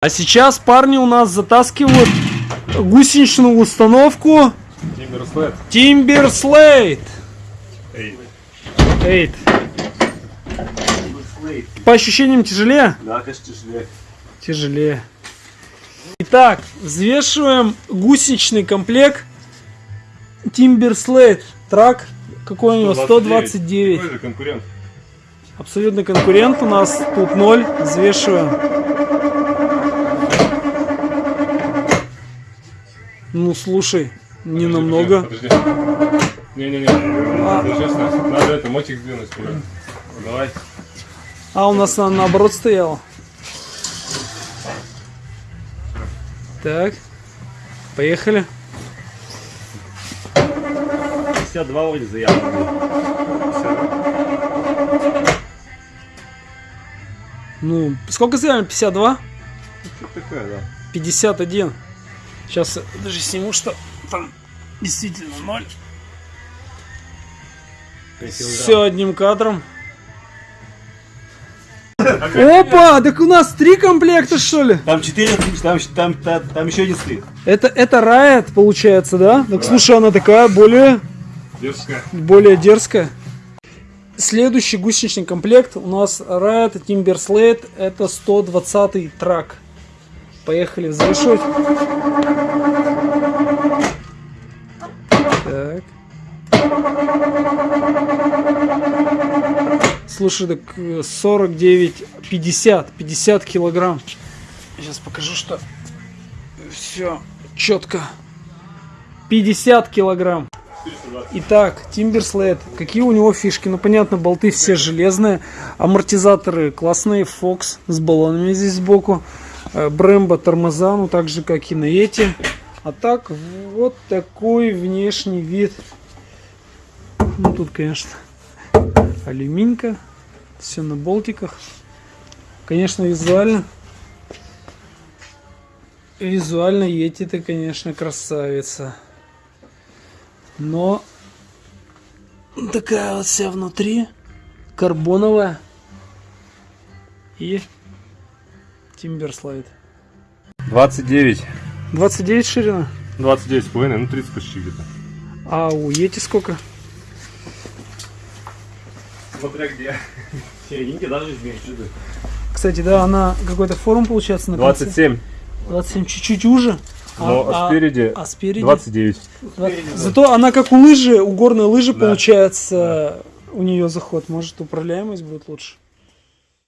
А сейчас парни у нас затаскивают гусеничную установку Тимбер Слэд. Timber Slate. Эй. 8. По ощущениям тяжелее? Да, конечно, тяжелее. Тяжелее. Итак, взвешиваем гусеничный комплект Timber Slate. Трак какой у него? 129. Какой же конкурент? Абсолютный конкурент у нас тут 0. Взвешиваем. Ну слушай, не Подожди, намного. Подожди. Не-не-не, подожди, Стас, надо это мотик сдвинуть. Давай. А у нас она наоборот стояла. Так. Поехали. 52 вроде заявлено. Ну, сколько заявлено? 52? Что такое, да? 51. Сейчас даже сниму, что там действительно 0. Все одним кадром. Опа, так у нас три комплекта, что ли? Там 4, там, там, там, там еще один стоит. Это, это Riot, получается, да? Так слушай, она такая более, Дерзкая. более дерзкая. Следующий гусеничный комплект у нас Riot Timber Slate. Это 120 трак. Поехали взвешивать. Так. Слушай, так э, 49, 50, 50 килограмм. Сейчас покажу, что все четко. 50 килограмм. Итак, Timbersled. Какие у него фишки? Ну, понятно, болты все железные. Амортизаторы классные. Fox с баллонами здесь сбоку. Э, Brembo тормоза, ну, так же, как и на эти. А так, вот такой внешний вид. Ну, тут, конечно, алюминька. Все на болтиках. Конечно, визуально. Визуально Йети-то, конечно, красавица. Но такая вот вся внутри. Карбоновая. И Timberslide. 29. 29 ширина. 29 с половиной, ну 30 почти где-то. А у Йети сколько? Смотря где. Серединки даже меньше. Кстати, да, она какой-то форм получается на конце. 27. 27 чуть-чуть уже. Но а спереди а спереди 29. Два- Зато она как у лыжи, у горной лыжи получается у нее заход. Может управляемость будет лучше.